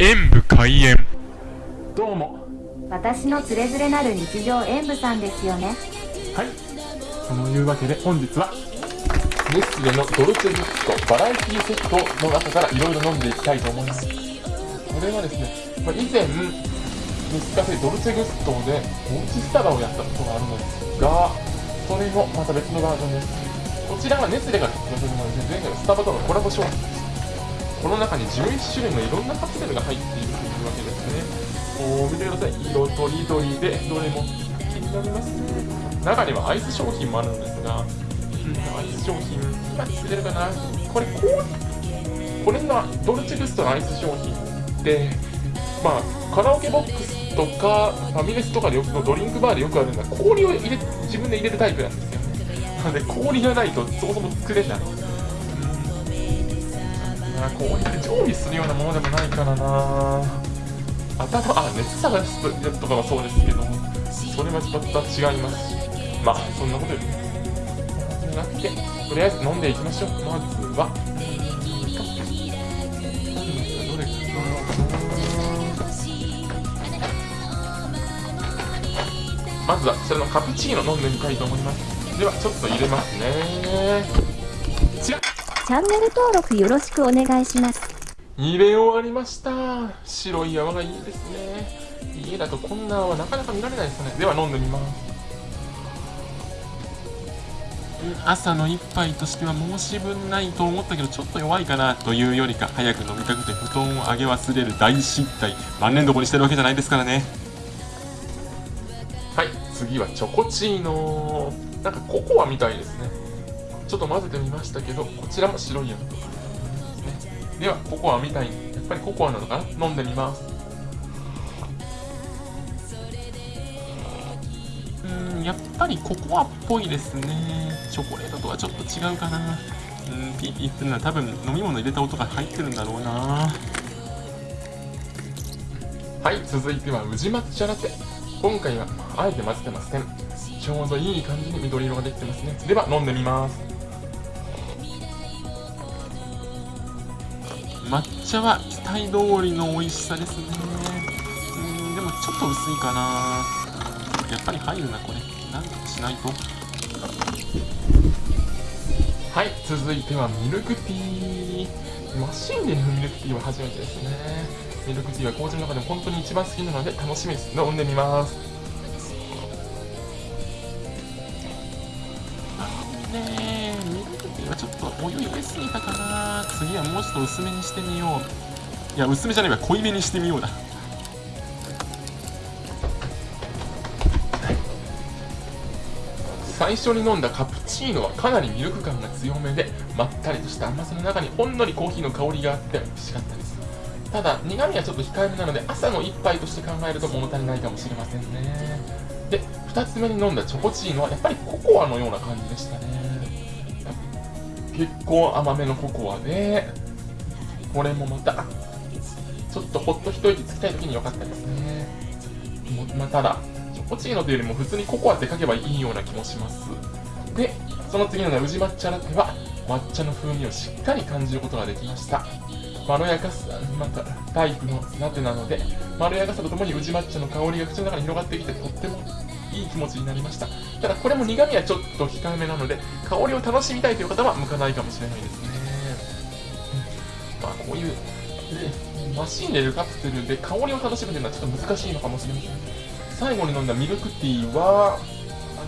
演武開演。どうも。私のつれづれなる日常演舞さんですよね。はい。そのいうわけで本日はネスレのドルチェグッドバラエティセットの中からいろいろ飲んでいきたいと思います。これはですね、まあ、以前ネスカフェドルチェグッドでおうちスタバをやったことがあるのですがそれのまた別のバージョンです。こちらはネスレが発表するもので前回はスタバとのコラボ商品この中に11種類のいろんなカプセルが入っているというわけですね。お見てください。色とりどりでどれも気になります。中にはアイス商品もあるんですが、うん、アイス商品今作れるかな。これこうこれのドルチェグストのアイス商品ってまあカラオケボックスとかファミレスとかでよくドリンクバーでよくあるんだ。氷を入れ自分で入れるタイプなんですよ。ねなので氷がないとそもそも作れない。な。こうやって常備するようなものでもないからな。頭あ熱探すやとかはそうですけどそれはちょっと違います。しまあそんなことより。じゃなくてとりあえず飲んでいきましょう。まずは。まずはこちらのカプチーノ飲んでみたいと思います。ではちょっと入れますね。チャンネル登録よろしくお願いします。入れ終わりました。白い泡がいいですね。家だとこんな泡なかなか見られないですね。では飲んでみます。朝の一杯としては申し分ないと思ったけどちょっと弱いかなというよりか早く飲みたくて布団を上げ忘れる大失態万年床にしてるわけじゃないですからね。はい次はチョコチーノ。なんかココアみたいですね。ちょっと混ぜてみましたけどこちらも白いやつ。ではココアみたいにやっぱりココアなのかな？飲んでみます。うんやっぱりココアっぽいですね。チョコレートとはちょっと違うかな。うんピーピーっていうのは多分飲み物入れた音が入ってるんだろうな。はい続いては宇治抹茶ラテ。今回はあえて混ぜてません。ちょうどいい感じに緑色ができてますね。では飲んでみます。抹茶は期待通りの美味しさですね。うんでもちょっと薄いかな。やっぱり入るなこれ。なんとかしないと。はい続いてはミルクティー。マシンで飲むミルクティーは初めてですね。ミルクティーは紅茶の中でも本当に一番好きなので楽しみです飲んでみます。ねちょっとお湯入れすぎたかな次はもうちょっと薄めにしてみよう。いや薄めじゃないわ。濃いめにしてみようだ。最初に飲んだカプチーノはかなりミルク感が強めでまったりとした甘さの中にほんのりコーヒーの香りがあって美味しかったです。ただ苦味はちょっと控えめなので朝の一杯として考えると物足りないかもしれませんね。で2つ目に飲んだチョコチーノはやっぱりココアのような感じでしたね。結構甘めのココアでこれもまたちょっとほっと一息つきたい時に良かったですね。まあ、ただチョコチーノというよりも普通にココアって書けばいいような気もします。でその次のね宇治抹茶ラテは抹茶の風味をしっかり感じることができました。まろやかさまたタイプのラテなのでまろやかさとともに宇治抹茶の香りが口の中に広がってきてとってもいい気持ちになりました。ただこれも苦味はちょっと控えめなので香りを楽しみたいという方は向かないかもしれないですね、まあこういうマシンで入れるカプセルで香りを楽しむというのはちょっと難しいのかもしれません。最後に飲んだミルクティーは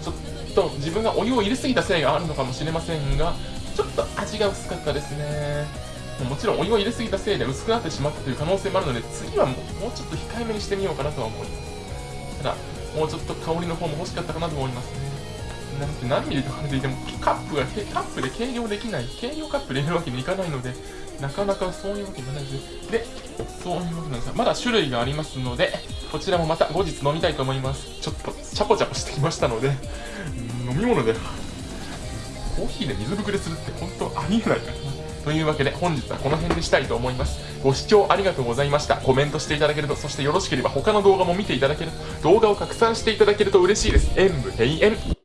ちょっと自分がお湯を入れすぎたせいがあるのかもしれませんがちょっと味が薄かったですね。もちろんお湯を入れすぎたせいで薄くなってしまったという可能性もあるので次はもうちょっと控えめにしてみようかなとは思います。ただもうちょっと香りの方も欲しかったかなと思いますね。なんて何ミリとかでいてもカップがカップで計量できない計量カップで入れるわけにいかないのでなかなかそういうわけじゃないです。でそういうわけなんですがまだ種類がありますのでこちらもまた後日飲みたいと思います。ちょっとチャポチャポしてきましたので飲み物でコーヒーで水ぶくれするって本当ありえないから。なというわけで本日はこの辺でしたいと思います。ご視聴ありがとうございました。コメントしていただけると、そしてよろしければ他の動画も見ていただけると、動画を拡散していただけると嬉しいです。演武閉園。